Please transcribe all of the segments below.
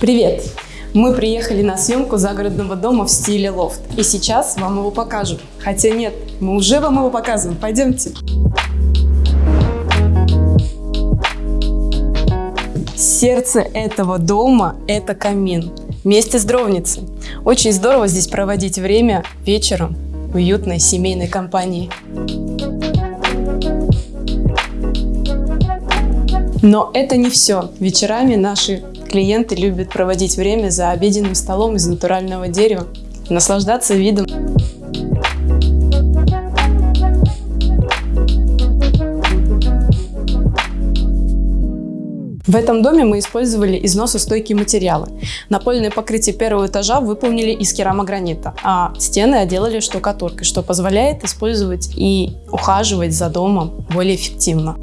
Привет! Мы приехали на съемку загородного дома в стиле лофт. И сейчас вам его покажем. Хотя нет, мы уже вам его показываем. Пойдемте. Сердце этого дома – это камин. Вместе с дровницей. Очень здорово здесь проводить время вечером в уютной семейной компании. Но это не все. Вечерами наши клиенты любят проводить время за обеденным столом из натурального дерева, наслаждаться видом. В этом доме мы использовали износостойкие материалы. Напольное покрытие первого этажа выполнили из керамогранита, а стены отделали штукатуркой, что позволяет использовать и ухаживать за домом более эффективно.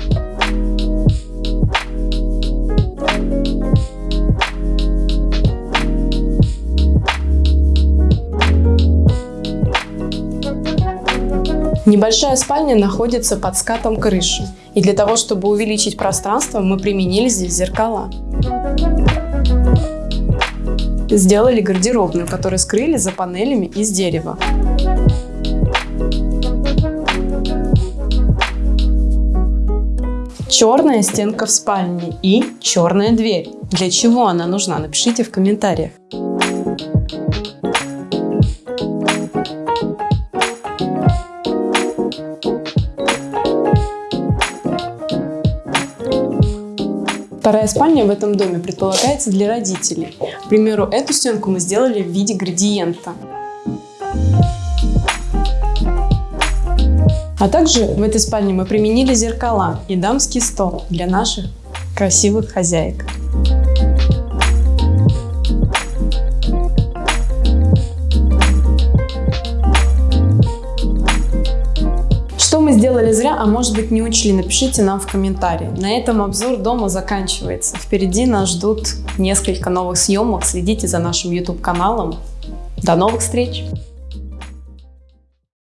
Небольшая спальня находится под скатом крыши, и для того, чтобы увеличить пространство, мы применили здесь зеркала. Сделали гардеробную, которую скрыли за панелями из дерева. Черная стенка в спальне и черная дверь. Для чего она нужна? Напишите в комментариях. Вторая спальня в этом доме предполагается для родителей. К примеру, эту стенку мы сделали в виде градиента. А также в этой спальне мы применили зеркала и дамский стол для наших красивых хозяек. Мы сделали зря, а может быть не учли, напишите нам в комментарии. На этом обзор дома заканчивается. Впереди нас ждут несколько новых съемок. Следите за нашим YouTube каналом. До новых встреч!